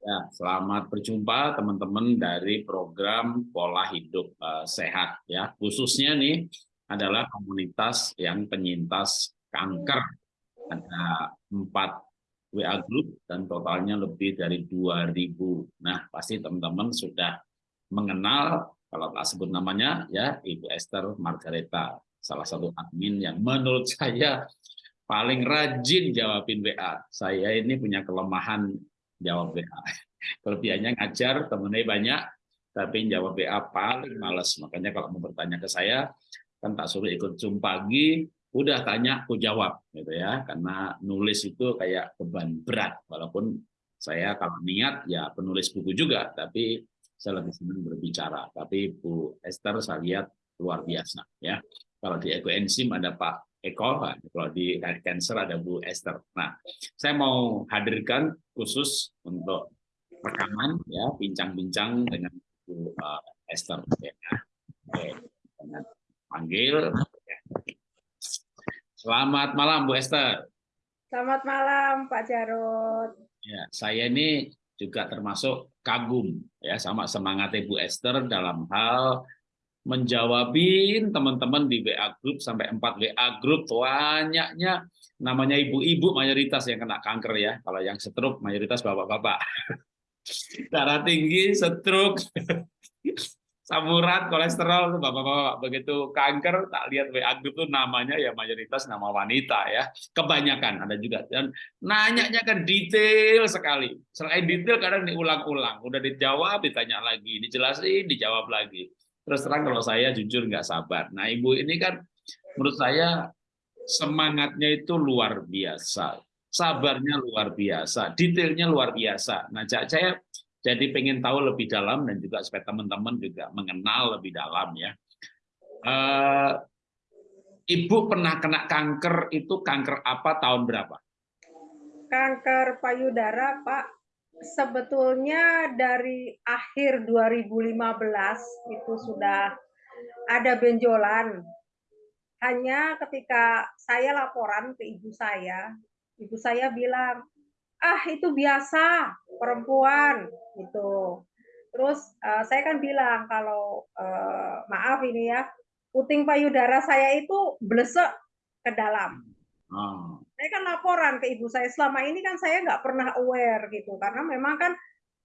Ya, selamat berjumpa teman-teman dari program pola hidup uh, sehat ya. Khususnya nih adalah komunitas yang penyintas kanker. Ada empat WA group dan totalnya lebih dari 2000. Nah, pasti teman-teman sudah mengenal kalau tak sebut namanya ya Ibu Esther Margareta, salah satu admin yang menurut saya paling rajin jawabin WA. Saya ini punya kelemahan jawab WA. Kelebihannya ngajar, temennya banyak, tapi jawab WA paling males. Makanya kalau mau bertanya ke saya, kan tak suruh ikut Zoom pagi, udah tanya, aku jawab. gitu ya. Karena nulis itu kayak beban berat, walaupun saya kalau niat ya penulis buku juga, tapi saya lebih senang berbicara. Tapi Bu Esther saya lihat luar biasa. ya. Kalau di ekoenzim ada Pak Eko, kalau di cancer ada Bu Esther. Nah, saya mau hadirkan khusus untuk rekaman ya, bincang-bincang dengan Bu uh, Esther. Ya. Oke, dengan panggil. Selamat malam Bu Esther. Selamat malam Pak Jarod. Ya, saya ini juga termasuk kagum ya sama semangat Ibu Esther dalam hal menjawabin teman-teman di WA group sampai 4 WA group. Banyaknya namanya ibu-ibu mayoritas yang kena kanker ya. Kalau yang stroke mayoritas bapak-bapak. Darah tinggi stroke. Samurat kolesterol bapak-bapak begitu kanker tak lihat WA group tuh namanya ya mayoritas nama wanita ya. Kebanyakan ada juga. Dan nanyanya kan detail sekali. Selain detail kadang diulang-ulang. Udah dijawab ditanya lagi dijelasin dijawab lagi terus terang kalau saya jujur nggak sabar. Nah ibu ini kan menurut saya semangatnya itu luar biasa, sabarnya luar biasa, detailnya luar biasa. Nah saya jadi pengen tahu lebih dalam dan juga supaya teman-teman juga mengenal lebih dalam ya. Uh, Ibu pernah kena kanker itu kanker apa tahun berapa? Kanker payudara Pak sebetulnya dari akhir 2015 itu sudah ada benjolan. Hanya ketika saya laporan ke ibu saya, ibu saya bilang, ah itu biasa perempuan gitu. Terus uh, saya kan bilang kalau uh, maaf ini ya, puting payudara saya itu blesek ke dalam. Oh. Saya kan laporan ke ibu saya. Selama ini kan saya nggak pernah aware gitu. Karena memang kan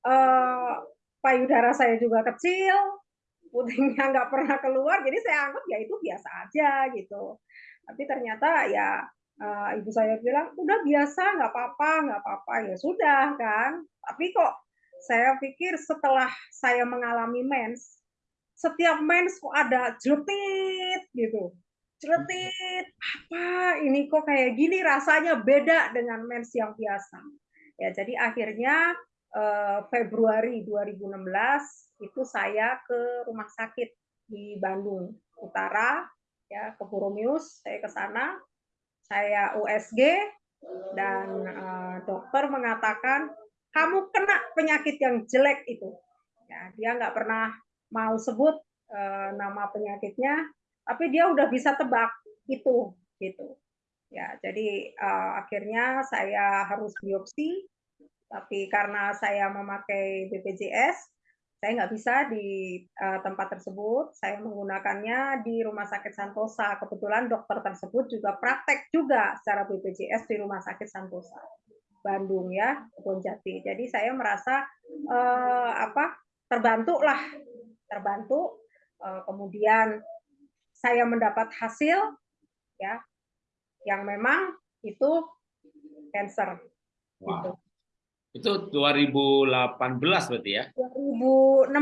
eh, payudara saya juga kecil, putingnya nggak pernah keluar, jadi saya anggap ya itu biasa aja gitu. Tapi ternyata ya uh, ibu saya bilang udah biasa nggak apa-apa nggak apa-apa. Ya sudah kan. Tapi kok saya pikir setelah saya mengalami mens, setiap mens kok ada jeletit gitu celetit apa? Ini kok kayak gini rasanya beda dengan mens yang biasa. Ya jadi akhirnya eh, Februari 2016 itu saya ke rumah sakit di Bandung Utara ya ke Puromius saya ke sana saya USG dan eh, dokter mengatakan kamu kena penyakit yang jelek itu. Ya dia nggak pernah mau sebut eh, nama penyakitnya tapi dia udah bisa tebak itu gitu. Ya jadi uh, akhirnya saya harus biopsi tapi karena saya memakai BPJS saya nggak bisa di uh, tempat tersebut. Saya menggunakannya di rumah sakit Santosa. Kebetulan dokter tersebut juga praktek juga secara BPJS di rumah sakit Santosa Bandung ya Jati. Jadi saya merasa uh, apa terbantu lah terbantu uh, kemudian saya mendapat hasil ya yang memang itu cancer. Wow. Gitu. Itu 2018 berarti ya? 2016.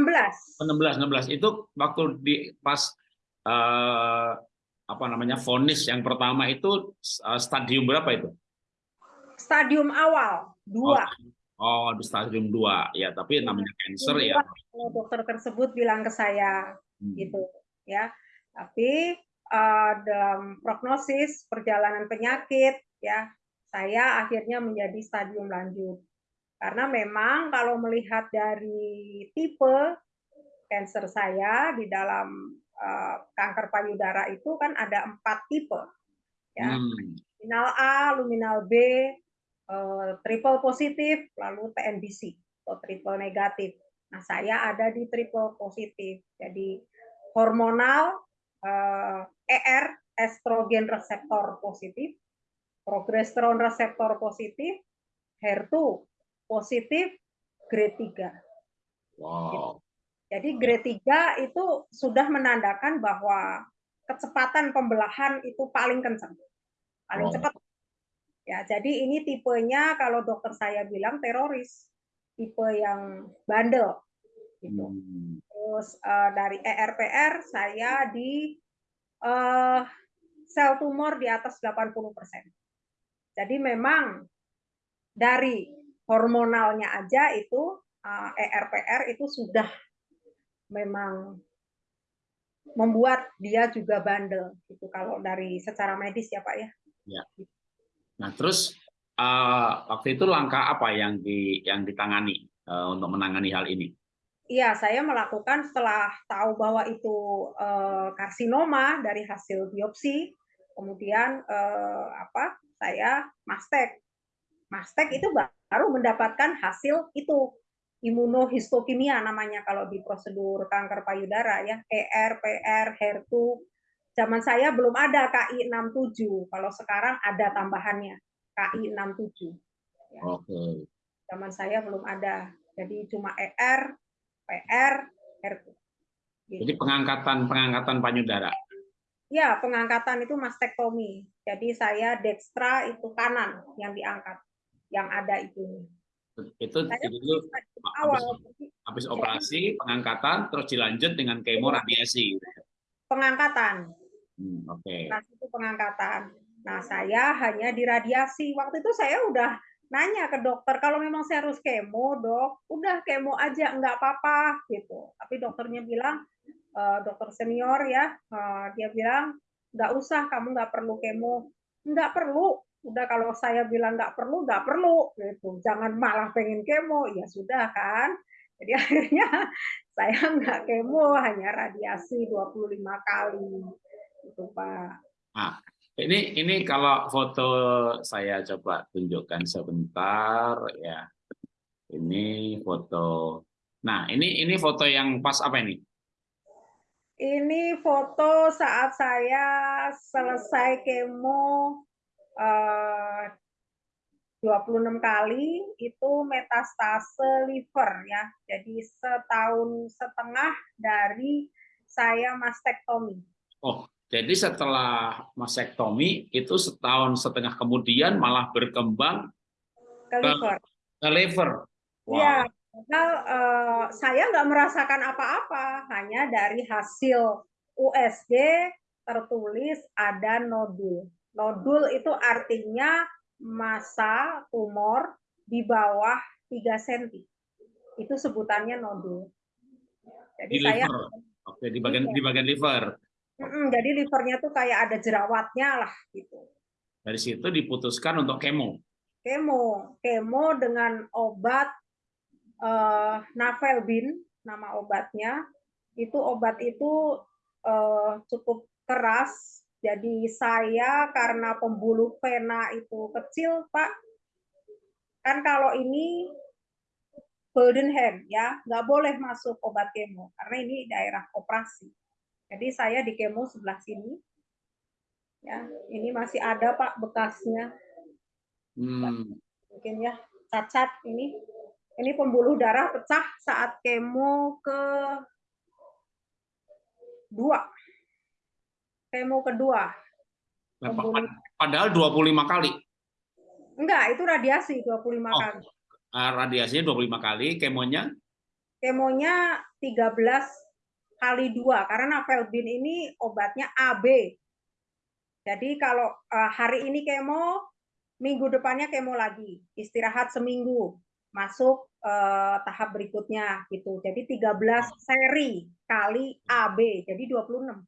16 16 itu waktu di pas uh, apa namanya vonis yang pertama itu uh, stadium berapa itu? Stadium awal dua. Oh, oh di stadium dua ya tapi namanya cancer ya. Dokter tersebut bilang ke saya hmm. gitu ya tapi uh, dalam prognosis perjalanan penyakit ya saya akhirnya menjadi stadium lanjut. Karena memang kalau melihat dari tipe cancer saya di dalam uh, kanker payudara itu kan ada empat tipe. Ya. Hmm. Luminal A, luminal B, uh, triple positif, lalu TNBC. atau triple negatif. Nah, saya ada di triple positif. Jadi hormonal ER estrogen reseptor positif, progesteron reseptor positif, HER2 positif grade 3. Wow. Jadi grade 3 itu sudah menandakan bahwa kecepatan pembelahan itu paling kencang. Paling Wow. cepat. Ya, jadi ini tipenya kalau dokter saya bilang teroris. Tipe yang bandel gitu. Hmm. Terus eh, dari ERPR saya di eh, sel tumor di atas 80%. Jadi memang dari hormonalnya aja itu eh, ERPR itu sudah memang membuat dia juga bandel gitu kalau dari secara medis ya Pak ya. Nah, terus eh, waktu itu langkah apa yang di yang ditangani eh, untuk menangani hal ini? Iya, saya melakukan setelah tahu bahwa itu eh, karsinoma dari hasil biopsi, kemudian eh, apa? Saya mastek. Mastek itu baru mendapatkan hasil itu imunohistokimia namanya kalau di prosedur kanker payudara ya, ER, PR, HER2. Zaman saya belum ada KI 67. Kalau sekarang ada tambahannya KI 67. Oke. Zaman saya belum ada. Jadi cuma ER, PR, HER2. Gitu. Jadi pengangkatan pengangkatan payudara. Ya, pengangkatan itu mastektomi. Jadi saya dextra itu kanan yang diangkat, yang ada itu. Itu Saya itu dulu awal habis operasi pengangkatan terus dilanjut dengan kemo radiasi. gitu ya. pengangkatan. Hmm, Oke. Nah, itu pengangkatan. Nah, saya hanya diradiasi. Waktu itu saya udah nanya ke dokter, kalau memang saya harus kemo, dok, udah kemo aja, nggak apa-apa, gitu. Tapi dokternya bilang, "Eh, dokter senior ya, eh, dia bilang, nggak usah, kamu nggak perlu kemo. Nggak perlu. Udah kalau saya bilang nggak perlu, nggak perlu, gitu. Jangan malah pengen kemo. Ya sudah kan. Jadi akhirnya saya nggak kemo, hanya radiasi 25 kali. Itu, Pak. Ini ini kalau foto saya coba tunjukkan sebentar ya. Ini foto. Nah, ini ini foto yang pas apa ini? Ini foto saat saya selesai kemo eh, 26 kali itu metastase liver ya. Jadi setahun setengah dari saya mastektomi. Oh, jadi setelah masektomi itu setahun setengah kemudian malah berkembang ke liver. ke liver. Iya, Wah, padahal eh, saya nggak merasakan apa-apa, hanya dari hasil USG tertulis ada nodul. Nodul itu artinya massa tumor di bawah 3 cm. Itu sebutannya nodul. Jadi di saya liver. Oke, di bagian Iya. di bagian liver. Mm-mm, jadi livernya tuh kayak ada jerawatnya lah gitu. Dari situ diputuskan untuk kemo. Kemo, kemo dengan obat eh, Navelbin, nama obatnya. Itu obat itu eh, cukup keras. Jadi saya karena pembuluh vena itu kecil, Pak. Kan kalau ini golden hand ya, nggak boleh masuk obat kemo karena ini daerah operasi. Jadi saya di kemo sebelah sini. Ya, ini masih ada Pak bekasnya. Hmm, Mungkin ya cacat ini. Ini pembuluh darah pecah saat kemo ke dua. Kemo kedua. Pembuluh. pad- padahal 25 kali. Enggak, itu radiasi 25 Oh. kali. Ah, Radiasinya 25 kali, kemonya Kemonya 13 kali dua karena Navelbin ini obatnya AB. Jadi kalau eh, hari ini kemo, minggu depannya kemo lagi, istirahat seminggu, masuk eh, tahap berikutnya gitu. Jadi 13 seri kali AB, jadi 26.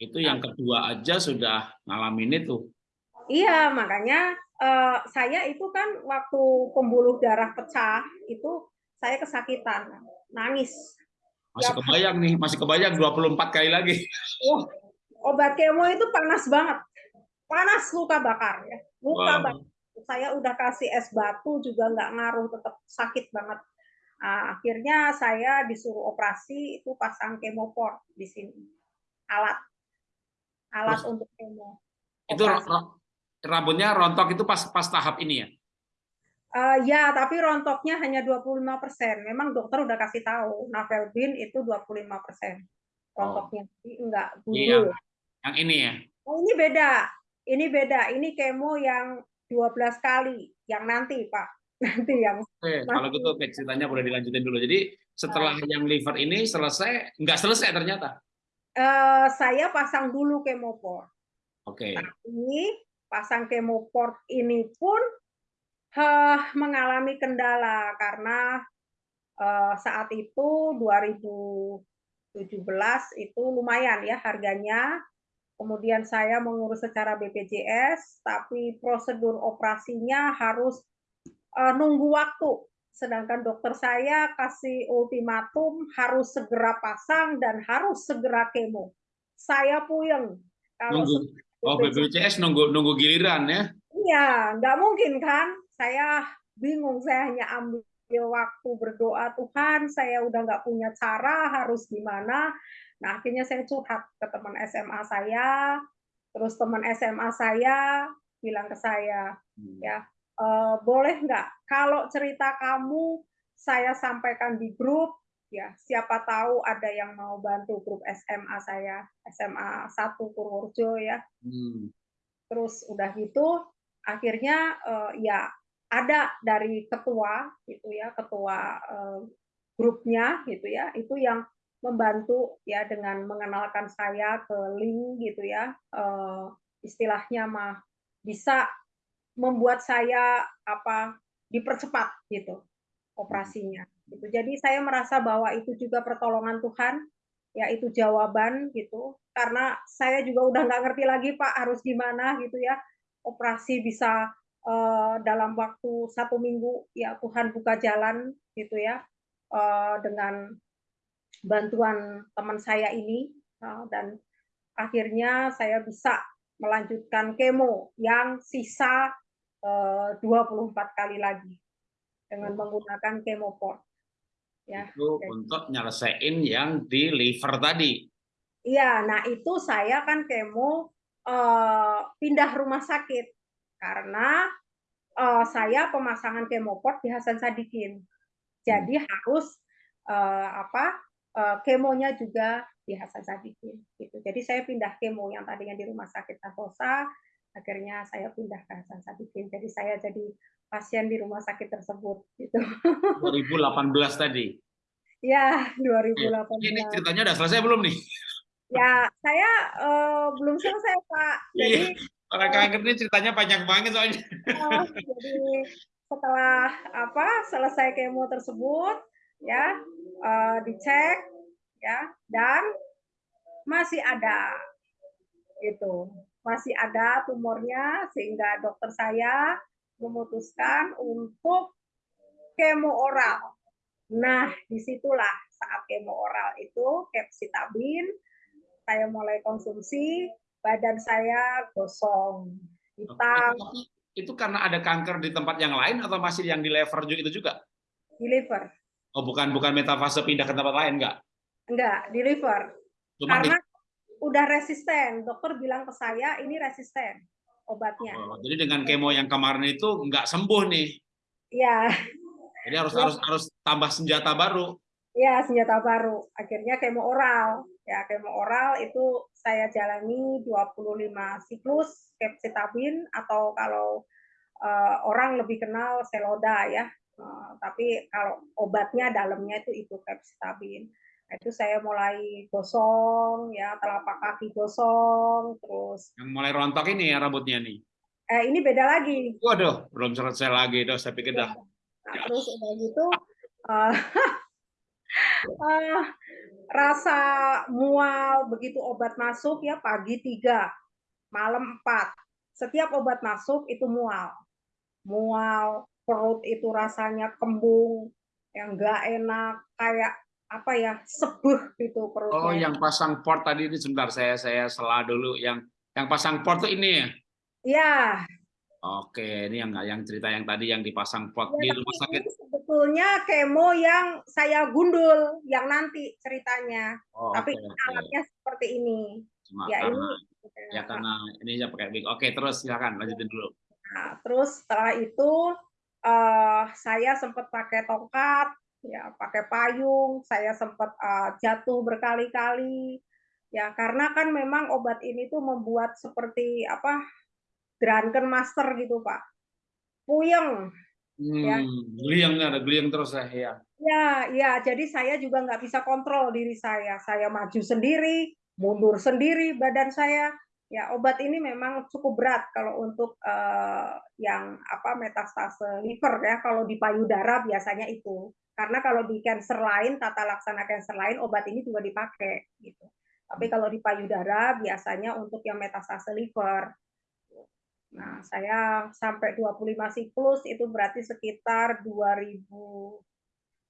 itu yang kedua aja sudah ngalamin itu. Iya, makanya eh, saya itu kan waktu pembuluh darah pecah itu saya kesakitan, nangis. Masih Ya. kebayang nih, masih kebayang 24 kali lagi. Wah, obat kemo itu panas banget. Panas luka bakar ya. Luka Wow. bakar. Saya udah kasih es batu juga nggak ngaruh, tetap sakit banget. Nah, akhirnya saya disuruh operasi itu pasang kemoport di sini. Alat. Alat Terus, untuk kemo. Itu Operasi. rambutnya rontok itu pas pas tahap ini ya? Uh, ya, tapi rontoknya hanya 25 persen. Memang dokter udah kasih tahu, Navelbin itu 25 persen rontoknya. Oh. Enggak, dulu. Yang, yang ini ya? Oh, ini beda. Ini beda. Ini kemo yang 12 kali. Yang nanti, Pak. Nanti yang Oke, kalau gitu ceritanya boleh dilanjutin dulu. Jadi setelah uh, yang liver ini selesai, nggak selesai ternyata? Uh, saya pasang dulu kemopor. Oke. Okay. Tapi pasang kemoport ini pun uh, mengalami kendala karena uh, saat itu 2017 itu lumayan ya harganya kemudian saya mengurus secara BPJS, tapi prosedur operasinya harus uh, nunggu waktu. Sedangkan dokter saya kasih ultimatum harus segera pasang dan harus segera kemo. Saya puyeng. Kalau nunggu. Oh, BPJS nunggu nunggu giliran ya? Iya, nggak mungkin kan? Saya bingung. Saya hanya ambil waktu berdoa Tuhan. Saya udah nggak punya cara harus gimana Nah, akhirnya saya curhat ke teman SMA saya, terus teman SMA saya bilang ke saya, hmm. ya e, boleh nggak kalau cerita kamu saya sampaikan di grup, ya siapa tahu ada yang mau bantu grup SMA saya, SMA 1 Purworejo ya. Hmm. Terus udah gitu, akhirnya uh, ya ada dari ketua gitu ya, ketua uh, grupnya gitu ya, itu yang membantu ya dengan mengenalkan saya ke link gitu ya uh, istilahnya mah bisa membuat saya apa dipercepat gitu operasinya gitu. Jadi saya merasa bahwa itu juga pertolongan Tuhan ya itu jawaban gitu. Karena saya juga udah nggak ngerti lagi Pak harus gimana gitu ya operasi bisa uh, dalam waktu satu minggu ya Tuhan buka jalan gitu ya uh, dengan bantuan teman saya ini uh, dan akhirnya saya bisa melanjutkan kemo yang sisa uh, 24 kali lagi dengan menggunakan kemoport. Ya, itu jadi. untuk nyelesain yang di liver tadi. Iya, nah itu saya kan kemo uh, pindah rumah sakit karena uh, saya pemasangan kemoport di Hasan Sadikin. Jadi hmm. harus uh, apa uh, kemonya juga di Hasan Sadikin gitu. Jadi saya pindah kemo yang tadinya di Rumah Sakit Narkosa, akhirnya saya pindah ke Hasan Sadikin. Jadi saya jadi pasien di rumah sakit tersebut gitu. 2018 tadi. Ya, 2018. Ini ceritanya udah selesai belum nih? Ya, saya uh, belum selesai, Pak. Jadi iya. Orang kanker ini ceritanya panjang banget soalnya. Uh, jadi setelah apa selesai kemo tersebut, ya uh, dicek ya dan masih ada gitu masih ada tumornya sehingga dokter saya memutuskan untuk kemo oral. Nah, di situlah saat kemo oral itu capsitabin saya mulai konsumsi, badan saya gosong, hitam. Itu, itu karena ada kanker di tempat yang lain atau masih yang di liver juga itu juga? Di liver. Oh, bukan bukan metafase pindah ke tempat lain enggak? Enggak, di liver. Cuma Karena di... udah resisten. Dokter bilang ke saya ini resisten obatnya. Oh, jadi dengan kemo yang kemarin itu enggak sembuh nih. Iya. Jadi harus ya. harus harus tambah senjata baru. Iya, senjata baru. Akhirnya kemo oral. Ya, kemo oral itu saya jalani 25 siklus capcitabin atau kalau uh, orang lebih kenal seloda ya Uh, tapi kalau obatnya dalamnya itu itu capstabil. Nah, itu saya mulai gosong ya, telapak kaki gosong, terus yang mulai rontok ini ya rambutnya nih. Eh ini beda lagi. Waduh, belum selesai lagi dong, saya pikir dah. Nah, ya. terus udah gitu uh, uh, rasa mual begitu obat masuk ya pagi tiga, malam empat. Setiap obat masuk itu mual. Mual, perut itu rasanya kembung, yang enggak enak, kayak apa ya sebuh gitu perutnya. Oh, yang pasang port tadi ini sebentar saya saya sela dulu yang yang pasang port tuh ini ya? Iya. Oke, ini yang yang cerita yang tadi yang dipasang pot ya, di rumah sakit. sebetulnya kemo yang saya gundul, yang nanti ceritanya. Oh, tapi okay, alatnya okay. seperti ini. Cuma ya karena, ini. Ya karena ini saya pakai big. Oke, terus silakan lanjutin dulu. Nah, terus setelah itu uh, saya sempat pakai tongkat, ya pakai payung, saya sempat uh, jatuh berkali-kali. Ya, karena kan memang obat ini tuh membuat seperti apa Drunken Master gitu Pak. Puyeng. Hmm, ya. Geliang ada geliang terus ya. Ya, ya. Jadi saya juga nggak bisa kontrol diri saya. Saya maju sendiri, mundur sendiri badan saya. Ya, obat ini memang cukup berat kalau untuk uh, yang apa metastase liver ya. Kalau di payudara biasanya itu. Karena kalau di cancer lain, tata laksana cancer lain, obat ini juga dipakai gitu. Tapi kalau di payudara biasanya untuk yang metastase liver. Nah, saya sampai 25 siklus itu berarti sekitar 2000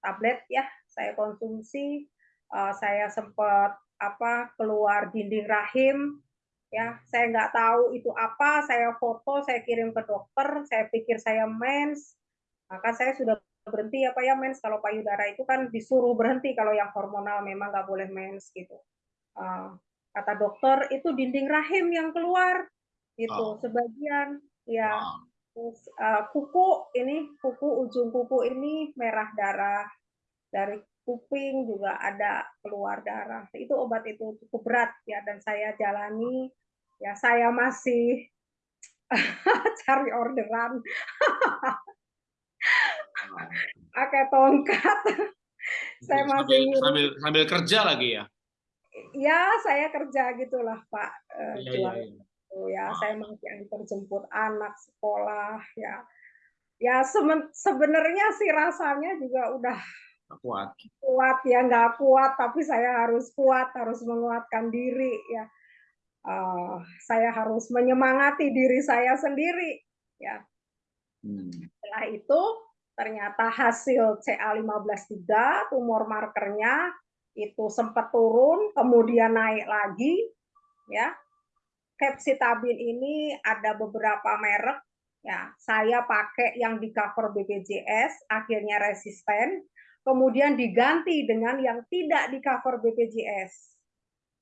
tablet ya saya konsumsi. Uh, saya sempat apa keluar dinding rahim ya. Saya nggak tahu itu apa saya foto saya kirim ke dokter saya pikir saya mens. Maka saya sudah berhenti apa ya mens. Kalau payudara itu kan disuruh berhenti kalau yang hormonal memang nggak boleh mens gitu. Uh, kata dokter itu dinding rahim yang keluar itu oh. sebagian ya. Wow. terus uh, kuku ini kuku ujung kuku ini merah darah. Dari kuping juga ada keluar darah. Itu obat itu cukup berat ya dan saya jalani. Ya saya masih cari orderan. Pakai tongkat. Saya masih sambil, sambil sambil kerja lagi ya? Ya saya kerja gitulah pak iya, iya gitu ya. Saya masih antar jemput anak sekolah ya. Ya sebenarnya sih rasanya juga udah kuat. Kuat ya nggak kuat tapi saya harus kuat, harus menguatkan diri ya. Uh, saya harus menyemangati diri saya sendiri ya. Hmm. Setelah itu ternyata hasil CA153 tumor markernya itu sempat turun kemudian naik lagi ya Capsitabin ini ada beberapa merek ya. Saya pakai yang di cover BPJS akhirnya resisten. Kemudian diganti dengan yang tidak di cover BPJS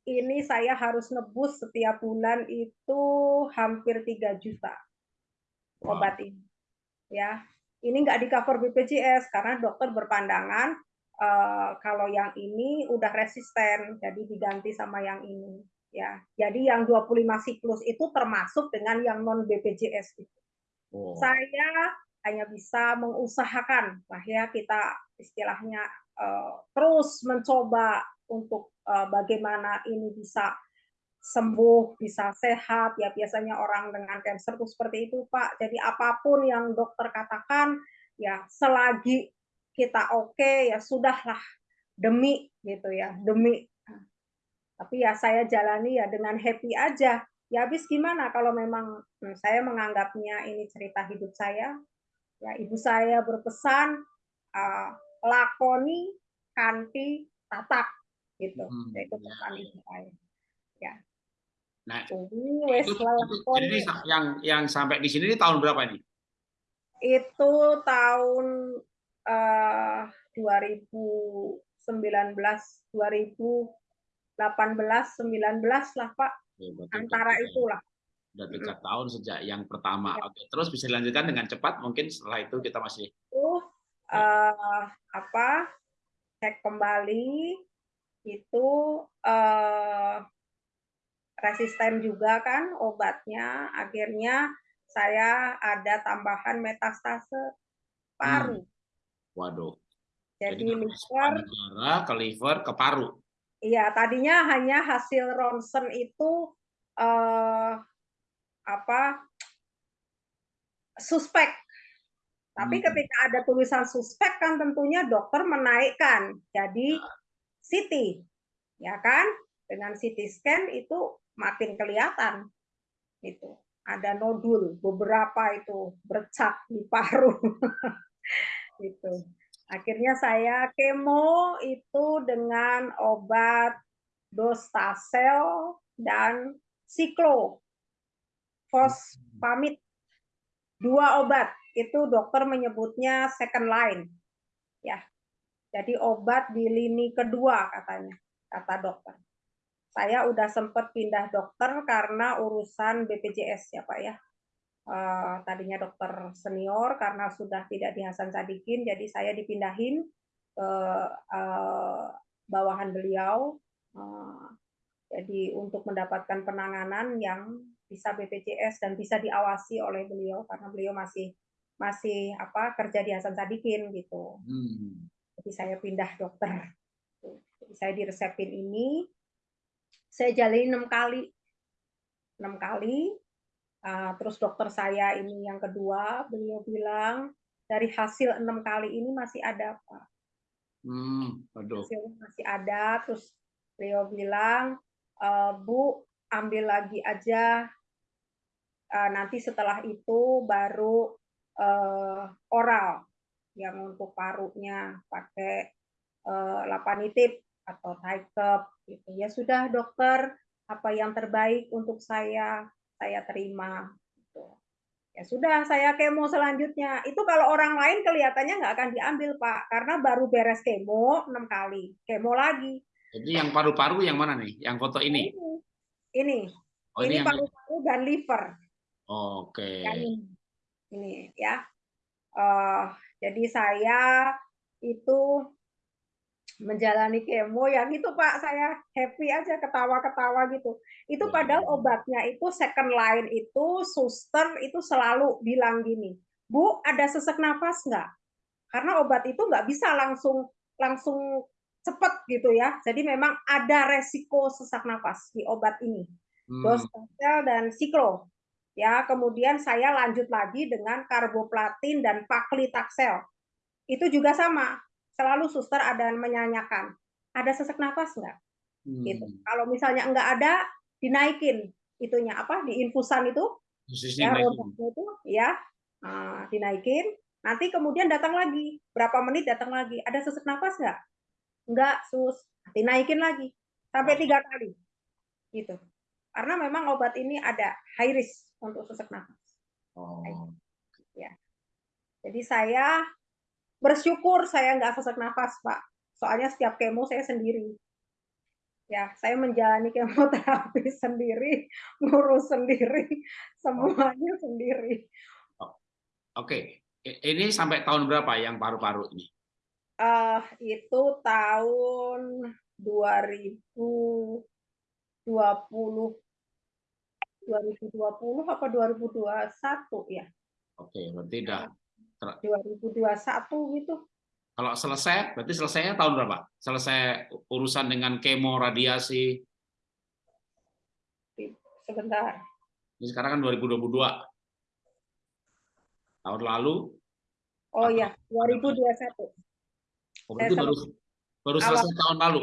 ini saya harus nebus setiap bulan itu hampir 3 juta obat ini ya. Ini nggak di cover BPJS karena dokter berpandangan uh, kalau yang ini udah resisten jadi diganti sama yang ini ya. Jadi yang 25 siklus itu termasuk dengan yang non BPJS itu. Oh. Saya hanya bisa mengusahakan lah ya kita istilahnya uh, terus mencoba untuk uh, bagaimana ini bisa sembuh, bisa sehat ya biasanya orang dengan kanker itu seperti itu Pak. Jadi apa pun yang dokter katakan ya selagi kita oke okay, ya sudahlah demi gitu ya, demi tapi ya saya jalani ya dengan happy aja. Ya habis gimana kalau memang hmm, saya menganggapnya ini cerita hidup saya. Ya ibu saya berpesan uh, lakoni, kanti, tatak gitu. Hmm, itu ya, pesan ya. ibu saya. Ya. Nah, ini, itu, itu, ini yang yang sampai di sini ini tahun berapa ini? Itu tahun uh, 2019 2000 18 19 lah Pak. Ya, Antara itulah. Sudah tiga hmm. tahun sejak yang pertama. Ya. Oke, terus bisa dilanjutkan dengan cepat mungkin setelah itu kita masih uh, uh, apa? Cek kembali itu uh, resisten juga kan obatnya akhirnya saya ada tambahan metastase paru. Hmm. Waduh. Jadi, Jadi liver ke liver ke paru. Iya, tadinya hanya hasil ronsen itu eh, apa suspek. Tapi hmm. ketika ada tulisan suspek kan tentunya dokter menaikkan jadi CT, ya kan? Dengan CT scan itu makin kelihatan itu ada nodul beberapa itu bercak di paru itu Akhirnya saya kemo itu dengan obat dostasel dan siklo fosfamid. Dua obat. Itu dokter menyebutnya second line. Ya. Jadi obat di lini kedua katanya kata dokter. Saya udah sempat pindah dokter karena urusan BPJS ya Pak ya tadinya dokter senior karena sudah tidak di Hasan Sadikin jadi saya dipindahin ke uh, bawahan beliau uh, jadi untuk mendapatkan penanganan yang bisa BPJS dan bisa diawasi oleh beliau karena beliau masih masih apa kerja di Hasan Sadikin gitu. Hmm. Jadi saya pindah dokter. Jadi saya diresepin ini, saya jalani enam kali, enam kali. Uh, terus dokter saya ini yang kedua, beliau bilang dari hasil enam kali ini masih ada apa? Hmm, aduh. Hasil masih ada. Terus beliau bilang, e, Bu ambil lagi aja uh, nanti setelah itu baru uh, oral yang untuk parunya pakai uh, lapanitip atau cup gitu ya sudah dokter apa yang terbaik untuk saya saya terima gitu. ya sudah saya kemo selanjutnya. Itu kalau orang lain kelihatannya nggak akan diambil pak karena baru beres kemo enam kali. Kemo lagi. Jadi yang paru-paru yang mana nih? Yang foto ini? ini. Ini, oh, ini paru-paru dan liver. Oke. Ini, ini ya. Uh, jadi saya itu menjalani kemo yang itu Pak saya happy aja ketawa-ketawa gitu. Itu ya. padahal obatnya itu second line itu suster itu selalu bilang gini, Bu ada sesak nafas nggak? Karena obat itu nggak bisa langsung langsung cepet gitu ya. Jadi memang ada resiko sesak nafas di obat ini. Hmm. Dos dan siklo ya kemudian saya lanjut lagi dengan karboplatin dan paklitaxel itu juga sama selalu suster ada yang menyanyikan ada sesak nafas nggak? Hmm. gitu. Kalau misalnya nggak ada dinaikin itunya apa di infusan itu. Ya itu ya nah, dinaikin. Nanti kemudian datang lagi. Berapa menit datang lagi? Ada sesak nafas nggak? Nggak sus. Dinaikin lagi. Sampai tiga kali. Gitu. Karena memang obat ini ada high risk untuk sesak nafas. Oh. Ya. Jadi saya bersyukur saya nggak sesak nafas, Pak. Soalnya setiap kemo saya sendiri. Ya, saya menjalani kemoterapi sendiri, ngurus sendiri, semuanya oh. sendiri. Oke, ini sampai tahun berapa yang paru-paru ini? Uh, itu tahun 2020 2020 apa 2021 ya? Oke, berarti udah 2021 gitu. Kalau selesai, berarti selesainya tahun berapa? Selesai urusan dengan kemo, radiasi? Sebentar. Ini sekarang kan 2022. Tahun lalu? Oh iya, 2021. Oh, berarti baru, baru selesai tahun lalu?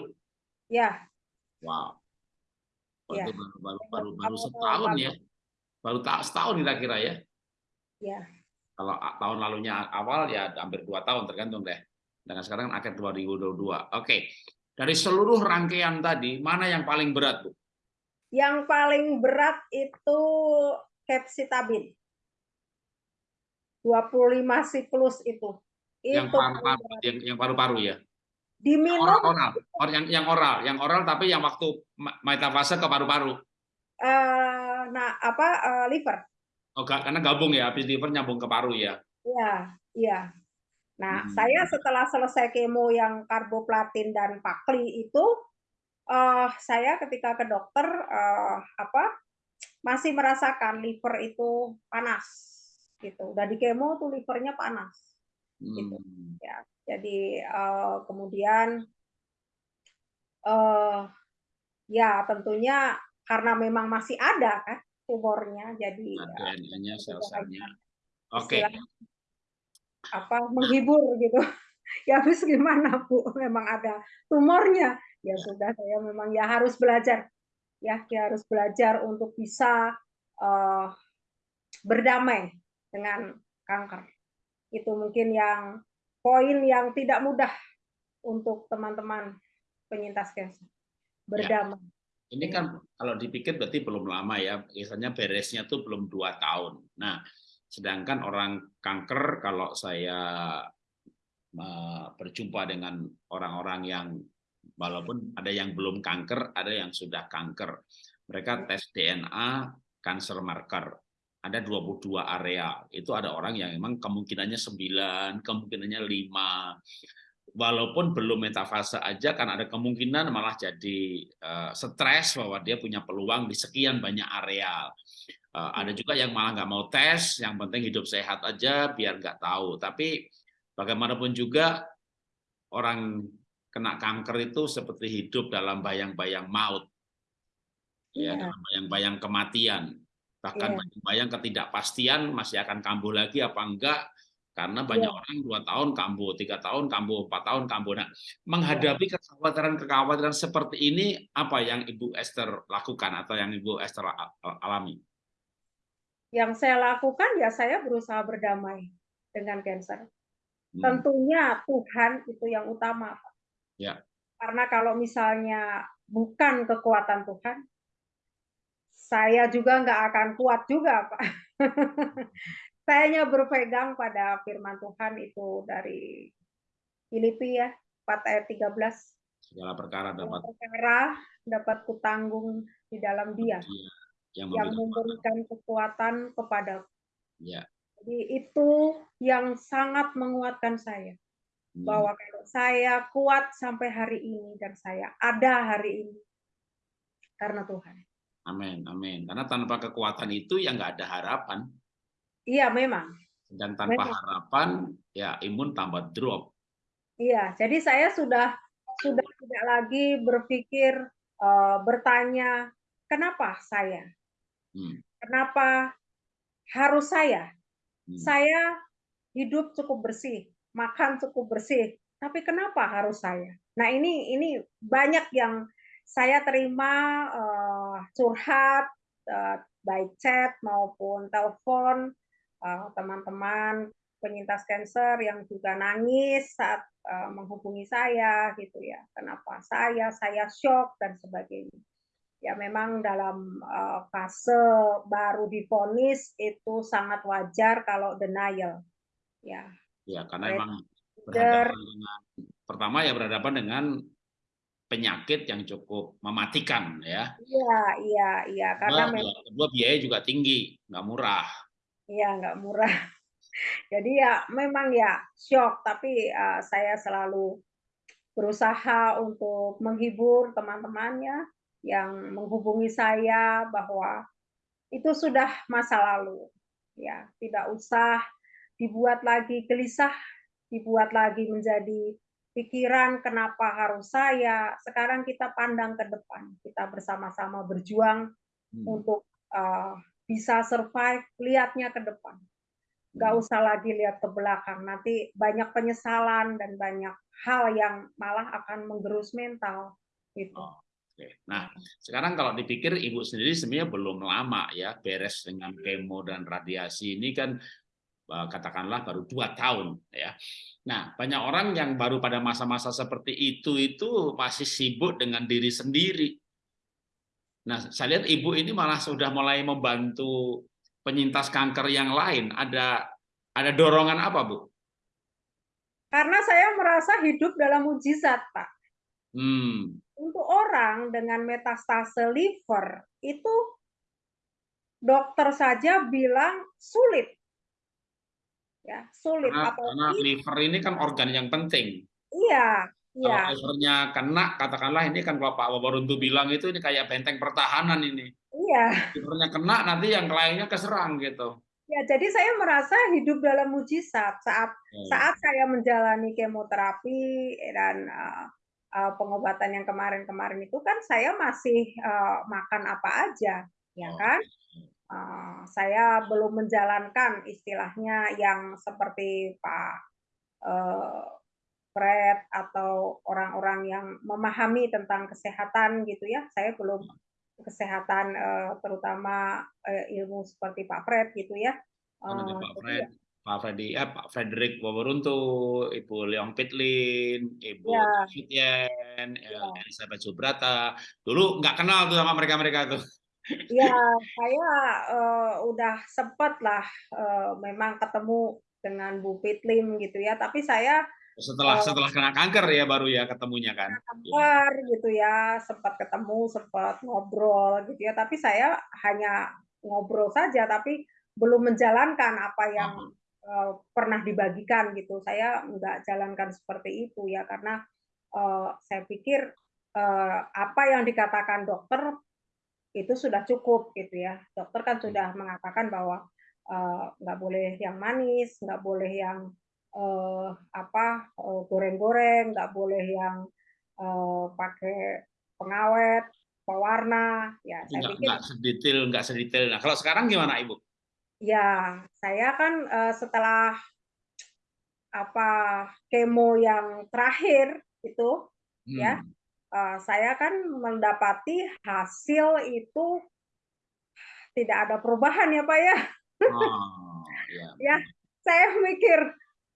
Ya. Wow. Ya. Baru, baru, baru, baru setahun ya. Baru tak setahun kira-kira ya. Ya. Kalau tahun lalunya awal ya hampir dua tahun tergantung deh. Dengan sekarang akhir 2022. Oke. Dari seluruh rangkaian tadi, mana yang paling berat, Bu? Yang paling berat itu capsitabin. 25 siklus itu. Yang paru-paru yang, yang paru-paru ya diminum oral, oral. Or, yang yang oral yang oral tapi yang waktu metafase ke paru-paru uh, nah apa uh, liver oh karena gabung ya habis liver nyambung ke paru ya iya iya nah hmm. saya setelah selesai kemo yang karboplatin dan pakli itu uh, saya ketika ke dokter uh, apa masih merasakan liver itu panas gitu udah di kemo tuh livernya panas gitu hmm. ya jadi uh, kemudian uh, ya tentunya karena memang masih ada kan tumornya, jadi DNA-nya ya, sel-selnya. Oke. Okay. Apa menghibur gitu. ya habis gimana Bu? Memang ada tumornya. Ya, ya sudah saya memang ya harus belajar. Ya, ya harus belajar untuk bisa uh, berdamai dengan kanker. Itu mungkin yang poin yang tidak mudah untuk teman-teman penyintas cancer berdamai. Ya. Ini kan kalau dipikir berarti belum lama ya, biasanya beresnya tuh belum dua tahun. Nah, Sedangkan orang kanker kalau saya berjumpa dengan orang-orang yang walaupun ada yang belum kanker, ada yang sudah kanker. Mereka tes DNA cancer marker. Ada 22 area. Itu ada orang yang memang kemungkinannya 9, kemungkinannya 5. Walaupun belum metafase aja kan ada kemungkinan malah jadi uh, stres bahwa dia punya peluang di sekian banyak area. Uh, ada juga yang malah nggak mau tes, yang penting hidup sehat aja biar nggak tahu. Tapi bagaimanapun juga orang kena kanker itu seperti hidup dalam bayang-bayang maut, ya, yeah. dalam bayang-bayang kematian, bahkan yeah. bayang-bayang ketidakpastian masih akan kambuh lagi apa enggak, karena banyak yeah. orang dua tahun kambuh, tiga tahun kambuh, empat tahun kambuh. Nah, menghadapi iya. kekhawatiran-kekhawatiran seperti ini, apa yang Ibu Esther lakukan atau yang Ibu Esther alami? Yang saya lakukan ya saya berusaha berdamai dengan cancer. Hmm. Tentunya Tuhan itu yang utama, Pak. Ya. Karena kalau misalnya bukan kekuatan Tuhan, saya juga nggak akan kuat juga, Pak. saya hanya berpegang pada firman Tuhan itu dari Filipi ya, 4 ayat 13. Segala perkara dapat perkara dapat kutanggung di dalam Dia yang, yang memberikan kekuatan kepada. Ya. Jadi itu yang sangat menguatkan saya bahwa kalau saya kuat sampai hari ini dan saya ada hari ini karena Tuhan. Amin, amin. Karena tanpa kekuatan itu ya nggak ada harapan. Iya, memang. Dan tanpa memang. harapan ya imun tambah drop. Iya, jadi saya sudah sudah tidak lagi berpikir uh, bertanya kenapa saya, hmm. kenapa harus saya. Hmm. Saya hidup cukup bersih, makan cukup bersih. Tapi kenapa harus saya? Nah ini ini banyak yang saya terima uh, curhat uh, baik chat maupun telepon teman-teman penyintas kanker yang juga nangis saat uh, menghubungi saya gitu ya. Kenapa saya? Saya shock dan sebagainya. Ya memang dalam uh, fase baru difonis itu sangat wajar kalau denial. Ya, Ya, karena memang berhadapan dengan pertama ya berhadapan dengan penyakit yang cukup mematikan ya. Iya, iya, iya. Karena kedua, memang, kedua biaya juga tinggi, nggak murah. Iya, nggak murah. Jadi ya memang ya shock, tapi uh, saya selalu berusaha untuk menghibur teman-temannya yang menghubungi saya bahwa itu sudah masa lalu. Ya, tidak usah dibuat lagi gelisah, dibuat lagi menjadi pikiran kenapa harus saya. Sekarang kita pandang ke depan, kita bersama-sama berjuang hmm. untuk uh, bisa survive, lihatnya ke depan. Gak hmm. usah lagi lihat ke belakang, nanti banyak penyesalan dan banyak hal yang malah akan menggerus mental. Gitu. Oh. Oke. Nah, sekarang kalau dipikir ibu sendiri sebenarnya belum lama ya beres dengan kemo dan radiasi ini kan Eh, katakanlah baru dua tahun ya. Nah banyak orang yang baru pada masa-masa seperti itu itu masih sibuk dengan diri sendiri. Nah saya lihat ibu ini malah sudah mulai membantu penyintas kanker yang lain. Ada ada dorongan apa bu? Karena saya merasa hidup dalam mujizat pak. Hmm. Untuk orang dengan metastase liver itu dokter saja bilang sulit ya sulit karena, karena liver ini kan organ yang penting iya kalau iya. livernya kena katakanlah ini kan kalau Pak Wabaruntu bilang itu ini kayak benteng pertahanan ini iya livernya kena nanti yang lainnya keserang gitu ya jadi saya merasa hidup dalam mujizat saat hmm. saat saya menjalani kemoterapi dan uh, uh, pengobatan yang kemarin-kemarin itu kan saya masih uh, makan apa aja ya oh. kan uh, saya belum menjalankan istilahnya yang seperti Pak uh, Fred atau orang-orang yang memahami tentang kesehatan gitu ya. Saya belum kesehatan uh, terutama uh, ilmu seperti Pak Fred gitu ya. Uh, Pak Fred, Pak Freddy, ya Pak Frederick Wawaruntu, Ibu Leong Pitlin, Ibu ya. ya. Elizabeth Subrata. Dulu nggak kenal tuh sama mereka-mereka tuh. Ya, saya, eee, udah sempet lah, eee, memang ketemu dengan Bu Pitlim gitu ya, tapi saya, Setelah eee setelah kena kanker ya baru ya ketemunya kan? Kanker gitu ya, sempat ketemu, sempat ngobrol gitu ya, tapi saya hanya ngobrol saja, tapi belum menjalankan apa yang, Heeh. eee, pernah dibagikan gitu. Saya enggak jalankan seperti itu ya, karena, eee, saya pikir, eee, apa yang dikatakan dokter itu sudah cukup gitu ya. Dokter kan Mmm. sudah mengatakan bahwa, nggak boleh yang manis, nggak boleh yang, eee, apa, eee, goreng-goreng, nggak boleh yang, eee, pakai pengawet, pewarna, ya saya nggak pikir nggak sedetail nggak sedetail nah kalau sekarang gimana Ibu? Ya, saya kan, eee, setelah apa, kemo yang terakhir itu ya, Mmm. eee, saya kan mendapati hasil itu tidak ada perubahan ya, Pak, ya. Oh, Ya, betul. saya mikir,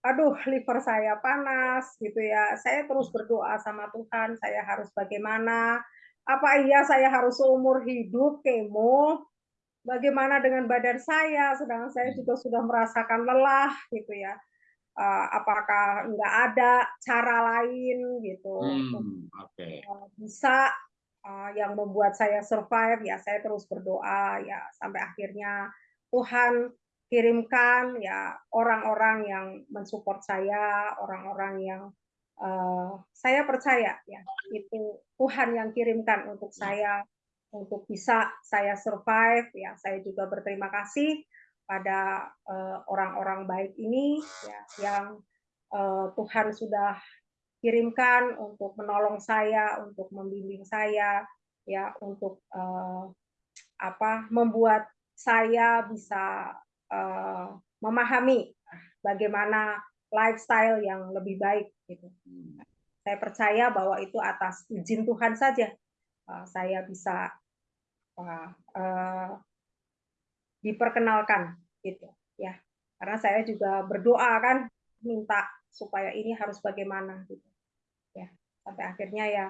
"Aduh liver saya panas," gitu ya. Saya terus berdoa sama Tuhan, "Saya harus bagaimana? Apa iya saya harus seumur hidup kemo? Bagaimana dengan badan saya? Sedangkan saya Mmm. juga sudah merasakan lelah," gitu ya. Eee, "Apakah nggak ada cara lain gitu Mmm, oke. eee, bisa, eee, yang membuat saya survive?" Ya saya terus berdoa ya sampai akhirnya Tuhan kirimkan ya orang-orang yang men-support saya, orang-orang yang, eee, saya percaya ya itu Tuhan yang kirimkan untuk Ya. saya, untuk bisa saya survive, ya saya juga berterima kasih pada, eee, orang-orang baik ini ya yang, eee, Tuhan sudah kirimkan untuk menolong saya, untuk membimbing saya, ya untuk, eee, apa, membuat saya bisa, eee, memahami bagaimana lifestyle yang lebih baik gitu. Saya percaya bahwa itu atas izin Tuhan saja, eee, saya bisa, eee eee diperkenalkan gitu ya. Karena saya juga berdoa kan minta supaya ini harus bagaimana gitu, ya. Sampai akhirnya ya,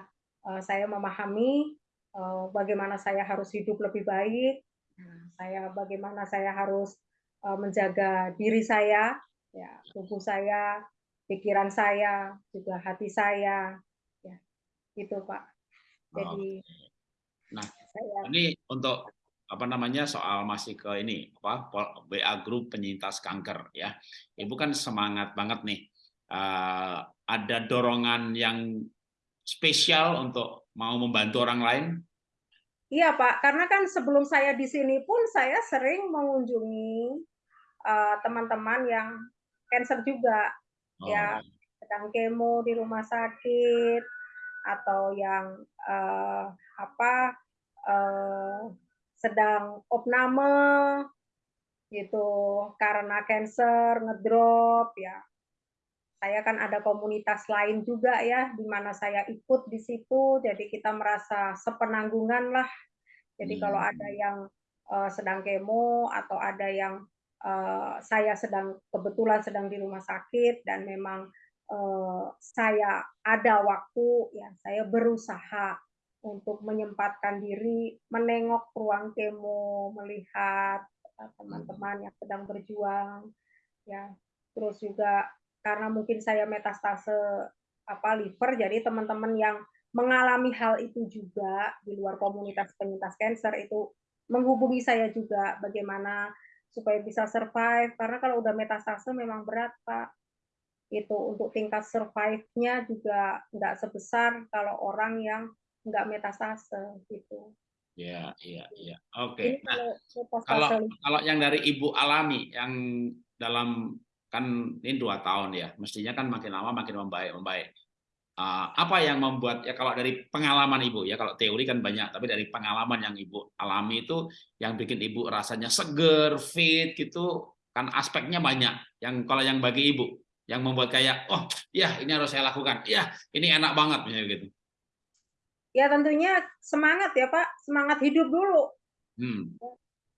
eee, saya memahami, eee, bagaimana saya harus hidup lebih baik, nah saya bagaimana saya harus, menjaga diri saya, ya tubuh saya, pikiran saya, juga hati saya, ya gitu, Pak. Jadi Nah, saya ini untuk apa namanya, soal masih ke ini, apa, WA Group Penyintas Kanker ya. Ibu kan semangat banget nih, eee, ada dorongan yang spesial untuk mau membantu orang lain? Iya, Pak, karena kan sebelum saya di sini pun saya sering mengunjungi, eee, teman-teman yang cancer juga, Oh, ya sedang kemo di rumah sakit atau yang, eee, apa, eee, sedang opname gitu karena cancer, ngedrop ya. Saya kan ada komunitas lain juga ya, di mana saya ikut di situ, jadi kita merasa sepenanggungan lah. Jadi kalau ada yang, eee, sedang kemo atau ada yang, eee, saya sedang kebetulan sedang di rumah sakit dan memang, eee, saya ada waktu, ya saya berusaha untuk menyempatkan diri menengok ruang kemo, melihat, Mmm. teman-teman yang sedang berjuang, ya. Terus juga karena mungkin saya metastase, apa, liver, jadi teman-teman yang mengalami hal itu juga di luar komunitas penyintas cancer itu menghubungi saya juga bagaimana supaya bisa survive, karena kalau udah metastase memang berat, Pak. Itu untuk tingkat survive-nya juga nggak sebesar kalau orang yang nggak metastase gitu. Iya iya iya, oke. Ini Nah, kalau kalau yang dari Ibu alami, yang dalam kan ini 2 tahun ya, mestinya kan makin lama makin membaik membaik. Eee, apa yang membuat ya kalau dari pengalaman Ibu ya, kalau teori kan banyak, tapi dari pengalaman yang Ibu alami itu, yang bikin Ibu rasanya seger, fit gitu, kan aspeknya banyak. Yang kalau yang bagi Ibu, yang membuat kayak, "Oh, iya ini harus saya lakukan. Iya, ini enak banget," misalnya gitu. Ya tentunya semangat ya, Pak, semangat hidup dulu. Mmm.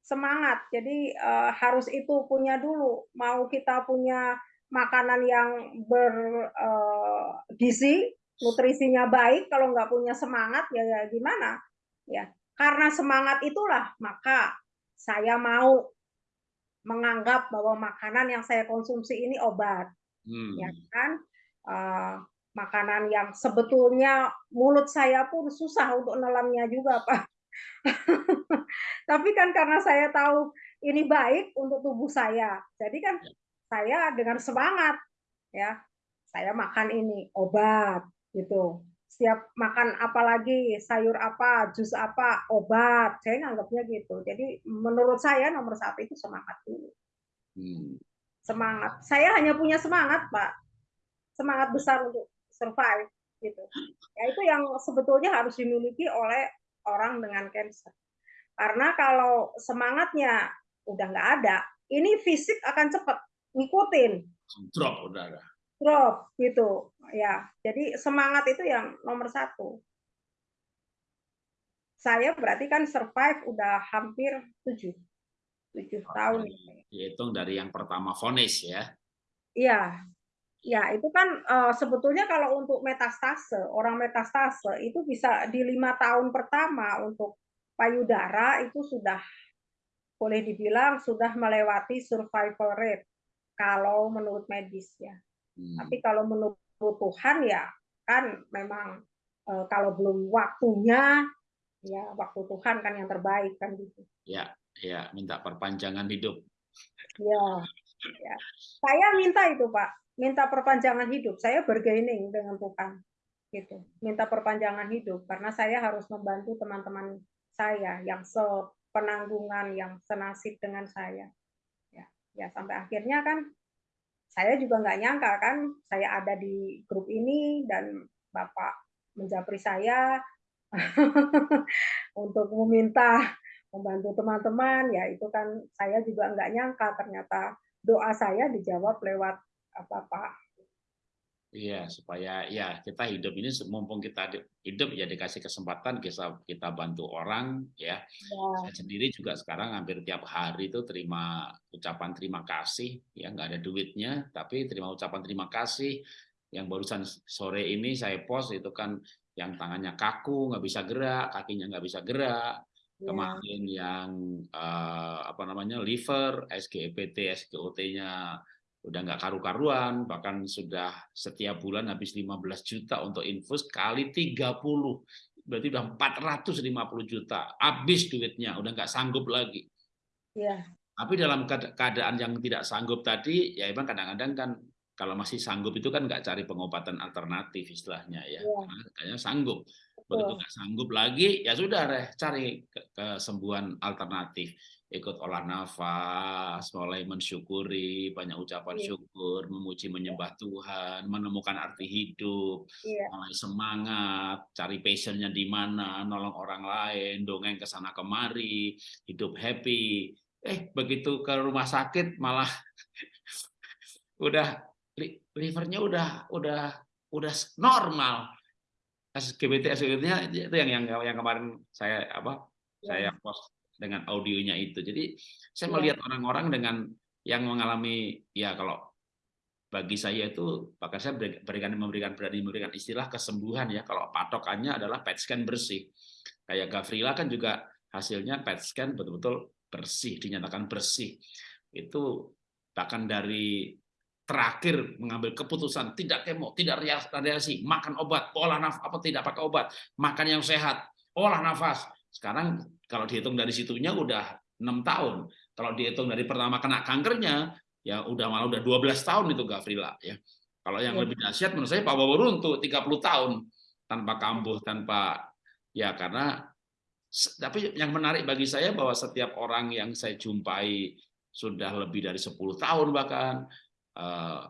Semangat, jadi, eee, harus itu punya dulu, mau kita punya makanan yang ber eee, gizi, nutrisinya baik, kalau nggak punya semangat ya ya gimana, ya. karena semangat itulah maka saya mau menganggap bahwa makanan yang saya konsumsi ini obat, hmm. ya kan? Uh, makanan yang sebetulnya mulut saya pun susah untuk nelamnya juga, Pak. Tapi kan karena saya tahu ini baik untuk tubuh saya, jadi kan. Saya dengan semangat, ya, saya makan ini obat, gitu. Setiap makan apa lagi sayur apa jus apa obat. Saya nganggapnya gitu. Jadi menurut saya nomor satu itu semangat dulu. Hmm. semangat. Saya hanya punya semangat pak. Semangat besar untuk survive gitu. Ya itu yang sebetulnya harus dimiliki oleh orang dengan cancer. Karena kalau semangatnya udah nggak ada ini fisik akan cepat ngikutin. Drop udah drop gitu. Ya jadi semangat itu yang nomor satu. Saya berarti kan survive udah hampir tujuh tujuh tahun dihitung dari yang pertama vonis ya? Iya. Ya itu kan uh, sebetulnya kalau untuk metastase orang metastase itu bisa di lima tahun pertama untuk payudara itu sudah boleh dibilang sudah melewati survival rate kalau menurut medis ya Hmm. Tapi kalau menurut Tuhan ya kan memang e, kalau belum waktunya ya waktu Tuhan kan yang terbaik kan gitu. Ya, ya minta perpanjangan hidup. Ya, ya. Saya minta itu Pak, minta perpanjangan hidup. Saya bergaining dengan Tuhan gitu, minta perpanjangan hidup karena saya harus membantu teman-teman saya yang sepenanggungan, yang senasib dengan saya. Ya, sampai akhirnya kan saya juga nggak nyangka kan saya ada di grup ini dan Bapak menjapri saya untuk meminta membantu teman-teman. Ya itu kan saya juga nggak nyangka ternyata doa saya dijawab lewat apa Pak Iya, supaya ya kita hidup ini mumpung kita hidup ya dikasih kesempatan kita kita bantu orang ya. ya. Saya sendiri juga sekarang hampir tiap hari itu terima ucapan terima kasih ya nggak ada duitnya tapi terima ucapan terima kasih yang barusan sore ini saya post itu kan yang tangannya kaku nggak bisa gerak kakinya nggak bisa gerak ya. kemarin yang uh, apa namanya liver SGPT SGOT-nya udah nggak karu-karuan, bahkan sudah setiap bulan habis 15 juta untuk infus kali 30. Berarti udah 450 juta. Habis duitnya, udah nggak sanggup lagi. Iya. Tapi dalam keadaan yang tidak sanggup tadi, ya emang kadang-kadang kan kalau masih sanggup itu kan nggak cari pengobatan alternatif istilahnya ya. ya. kayaknya sanggup. Begitu nggak sanggup lagi, ya sudah deh cari kesembuhan alternatif ikut olah nafas, mulai mensyukuri, banyak ucapan yeah. syukur, memuji menyembah Tuhan, menemukan arti hidup, yeah. mulai semangat, cari passionnya di mana, nolong orang lain, dongeng ke sana kemari, hidup happy. Eh, begitu ke rumah sakit malah udah livernya udah udah udah normal. Kasus GBT nya itu yang yang yang kemarin saya apa? Yeah. Saya post dengan audionya itu. Jadi saya iya. melihat orang-orang dengan yang mengalami ya kalau bagi saya itu maka saya berikan memberikan berani memberikan istilah kesembuhan ya kalau patokannya adalah PET scan bersih kayak Gavrila kan juga hasilnya PET scan betul-betul bersih dinyatakan bersih itu bahkan dari terakhir mengambil keputusan tidak kemo tidak radiasi makan obat olah nafas apa tidak pakai obat makan yang sehat olah nafas sekarang kalau dihitung dari situnya udah enam tahun. Kalau dihitung dari pertama kena kankernya, ya udah malah udah 12 tahun itu Gavrila ya. Kalau yang ya. lebih dahsyat menurut saya Pak Bobo Runtuh 30 tahun tanpa kambuh, tanpa ya karena tapi yang menarik bagi saya bahwa setiap orang yang saya jumpai sudah lebih dari 10 tahun bahkan uh,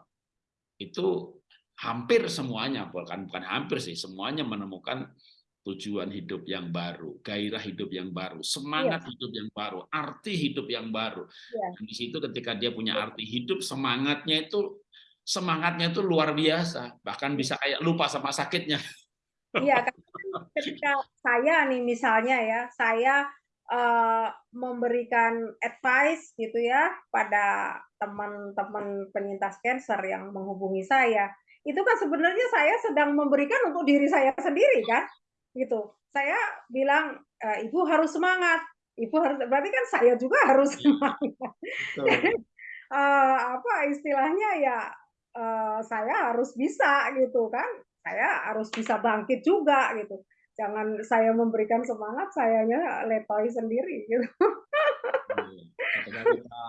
itu hampir semuanya bukan bukan hampir sih semuanya menemukan tujuan hidup yang baru, gairah hidup yang baru, semangat ya. hidup yang baru, arti hidup yang baru. Ya. Dan di situ ketika dia punya iya. arti hidup, semangatnya itu semangatnya itu luar biasa, bahkan iya. bisa kayak lupa sama sakitnya. Iya, ketika saya nih misalnya ya, saya uh, memberikan advice gitu ya pada teman-teman penyintas cancer yang menghubungi saya, itu kan sebenarnya saya sedang memberikan untuk diri saya sendiri kan gitu. Saya bilang uh, ibu harus semangat. Ibu harus berarti kan saya juga harus iya. semangat. uh, apa istilahnya ya uh, saya harus bisa gitu kan. Saya harus bisa bangkit juga gitu. Jangan saya memberikan semangat, sayanya letoi sendiri gitu. Iya, kita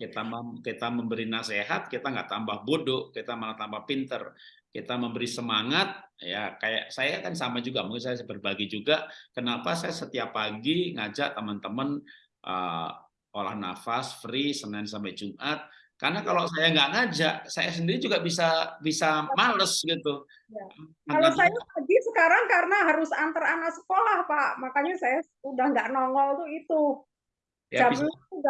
kita kita memberi nasihat, kita nggak tambah bodoh, kita malah tambah pinter. Kita memberi semangat, ya kayak saya kan sama juga, mungkin saya berbagi juga. Kenapa saya setiap pagi ngajak teman-teman uh, olah nafas free Senin sampai Jumat, karena kalau saya nggak ngajak, saya sendiri juga bisa bisa males gitu. Ya. Kalau saya pagi sekarang karena harus antar anak sekolah, Pak. Makanya saya udah nggak nongol tuh itu. Ya, Jam bisa,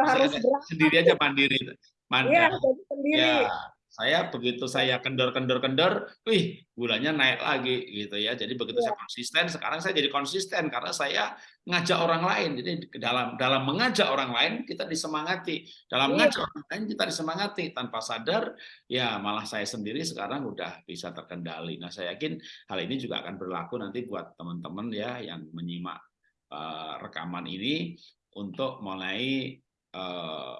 harus berangkat. Sendiri aja mandiri. Mandiri. Iya, jadi sendiri. Ya, saya begitu saya kendor-kendor-kendor, wih gulanya naik lagi gitu ya. Jadi begitu ya. saya konsisten, sekarang saya jadi konsisten karena saya ngajak orang lain. Jadi dalam dalam mengajak orang lain kita disemangati, dalam ya. ngajak orang lain kita disemangati tanpa sadar, ya malah saya sendiri sekarang udah bisa terkendali. Nah saya yakin hal ini juga akan berlaku nanti buat teman-teman ya yang menyimak uh, rekaman ini untuk mulai uh,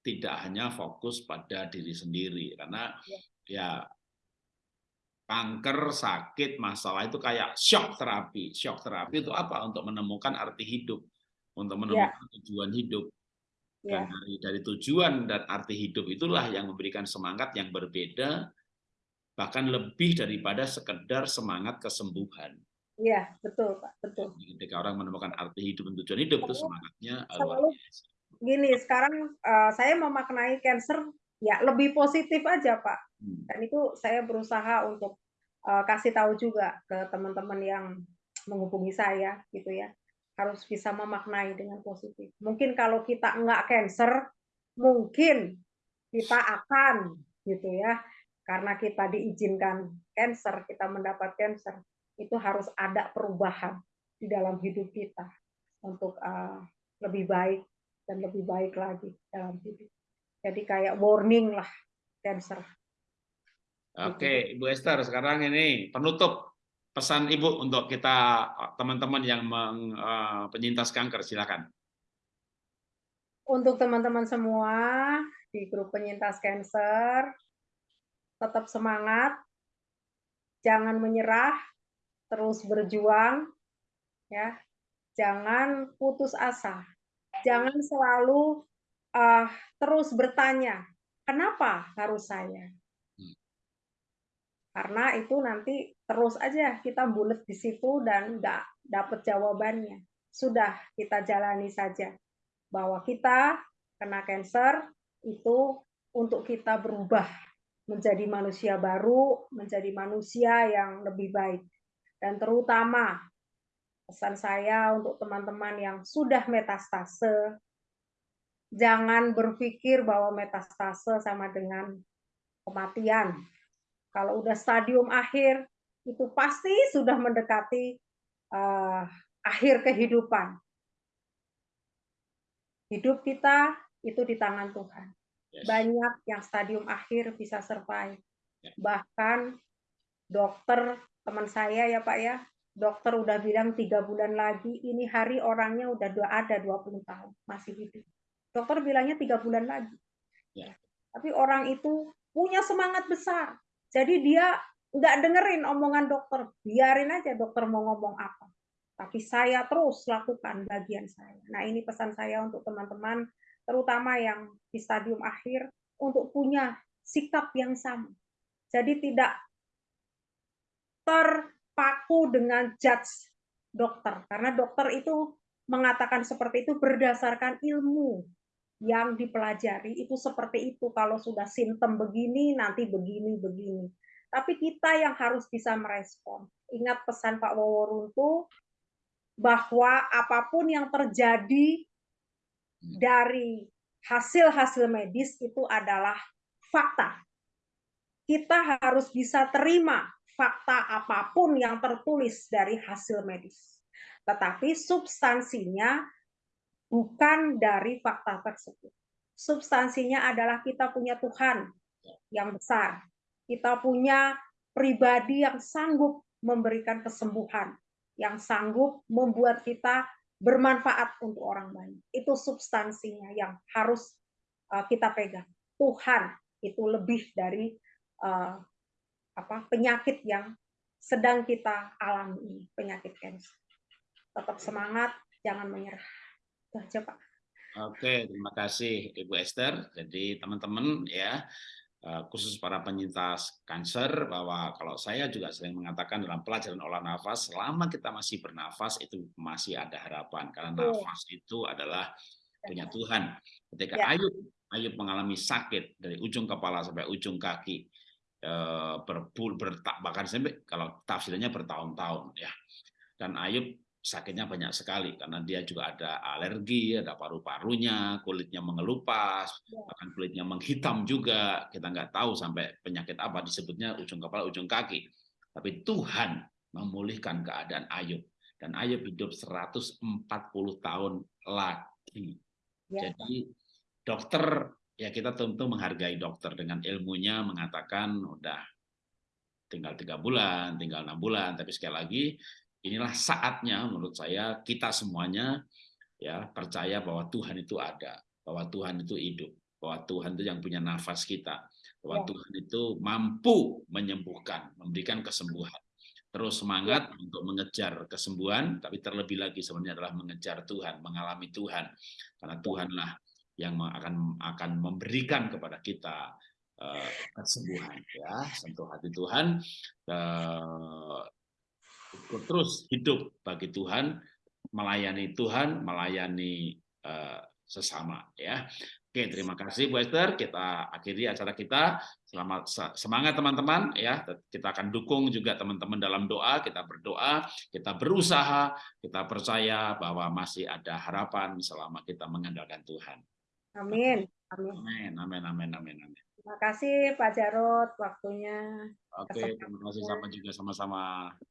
tidak hanya fokus pada diri sendiri karena ya, ya kanker sakit masalah itu kayak shock terapi shock terapi itu apa untuk menemukan arti hidup untuk menemukan ya. tujuan hidup dan ya. dari dari tujuan dan arti hidup itulah yang memberikan semangat yang berbeda bahkan lebih daripada sekedar semangat kesembuhan. Iya, betul, Pak, betul. Ketika orang menemukan arti hidup dan tujuan hidup, itu semangatnya luar biasa. gini sekarang uh, saya memaknai cancer ya lebih positif aja pak. Hmm. dan itu saya berusaha untuk uh, kasih tahu juga ke teman-teman yang menghubungi saya gitu ya. Harus bisa memaknai dengan positif. Mungkin kalau kita enggak cancer mungkin kita akan gitu ya. Karena kita diizinkan cancer kita mendapat cancer itu harus ada perubahan di dalam hidup kita untuk uh, lebih baik dan lebih baik lagi dalam hidup. Jadi kayak warning lah cancer. Oke, Ibu Esther, sekarang ini penutup pesan Ibu untuk kita teman-teman yang meng, uh, penyintas kanker, silakan. Untuk teman-teman semua di grup penyintas kanker, tetap semangat, jangan menyerah, terus berjuang, ya, jangan putus asa jangan selalu uh, terus bertanya, kenapa harus saya? Hmm. Karena itu nanti terus aja kita bulat di situ dan nggak dapat jawabannya. Sudah kita jalani saja bahwa kita kena cancer itu untuk kita berubah menjadi manusia baru, menjadi manusia yang lebih baik. Dan terutama pesan saya untuk teman-teman yang sudah metastase, jangan berpikir bahwa metastase sama dengan kematian. Kalau udah stadium akhir, itu pasti sudah mendekati uh, akhir kehidupan. Hidup kita itu di tangan Tuhan. Banyak yang stadium akhir bisa survive. Ya. Bahkan dokter teman saya ya Pak ya, dokter udah bilang tiga bulan lagi, ini hari orangnya udah dua ada 20 tahun, masih hidup. Dokter bilangnya tiga bulan lagi. Ya. Tapi orang itu punya semangat besar. Jadi dia nggak dengerin omongan dokter, biarin aja dokter mau ngomong apa. Tapi saya terus lakukan bagian saya. Nah ini pesan saya untuk teman-teman, terutama yang di stadium akhir, untuk punya sikap yang sama. Jadi tidak ter paku dengan judge dokter. Karena dokter itu mengatakan seperti itu berdasarkan ilmu yang dipelajari. Itu seperti itu kalau sudah simptom begini nanti begini begini. Tapi kita yang harus bisa merespon. Ingat pesan Pak Woworuntu bahwa apa pun yang terjadi dari hasil-hasil medis itu adalah fakta. Kita harus bisa terima fakta apa pun yang tertulis dari hasil medis. Tetapi substansinya bukan dari fakta tersebut. Substansinya adalah kita punya Tuhan yang besar. Kita punya pribadi yang sanggup memberikan kesembuhan. yang sanggup membuat kita bermanfaat untuk orang banyak. Itu substansinya yang harus uh, kita pegang. Tuhan itu lebih dari uh, apa penyakit yang sedang kita alami penyakit cancer. Tetap semangat, jangan menyerah. Itu aja, Pak. Oke, terima kasih Ibu Esther. Jadi teman-teman ya, eh, khusus para penyintas kanker bahwa kalau saya juga sering mengatakan dalam pelajaran olah nafas, selama kita masih bernafas itu masih ada harapan karena nafas itu adalah punya Tuhan. Ketika ya. Ayub Ayub mengalami sakit dari ujung kepala sampai ujung kaki, eh, berbul bertak bahkan sampai kalau tafsirnya bertahun-tahun ya. Dan Ayub sakitnya banyak sekali karena dia juga ada alergi, ada paru-parunya, kulitnya mengelupas, ya. bahkan kulitnya menghitam juga. Kita nggak tahu sampai penyakit apa disebutnya ujung kepala, ujung kaki. Tapi Tuhan memulihkan keadaan Ayub dan Ayub hidup 140 tahun lagi. Ya. Jadi dokter ya kita tentu menghargai dokter dengan ilmunya mengatakan udah tinggal tiga bulan, tinggal enam bulan, tapi sekali lagi inilah saatnya menurut saya kita semuanya ya percaya bahwa Tuhan itu ada, bahwa Tuhan itu hidup, bahwa Tuhan itu yang punya nafas kita, bahwa ya. Tuhan itu mampu menyembuhkan, memberikan kesembuhan. Terus semangat ya. untuk mengejar kesembuhan, tapi terlebih lagi sebenarnya adalah mengejar Tuhan, mengalami Tuhan. Karena ya. Tuhanlah yang akan akan memberikan kepada kita uh, kesembuhan ya sentuh hati Tuhan uh, terus hidup bagi Tuhan, melayani Tuhan, melayani uh, sesama ya. Oke, terima kasih Bu Esther. Kita akhiri acara kita. Selamat semangat teman-teman ya. Kita akan dukung juga teman-teman dalam doa. Kita berdoa, kita berusaha, kita percaya bahwa masih ada harapan selama kita mengandalkan Tuhan. Amin. Amin. Amin. Amin. Amin. Amin. amin. Terima kasih Pak Jarot waktunya. Oke, terima kasih sama juga sama-sama.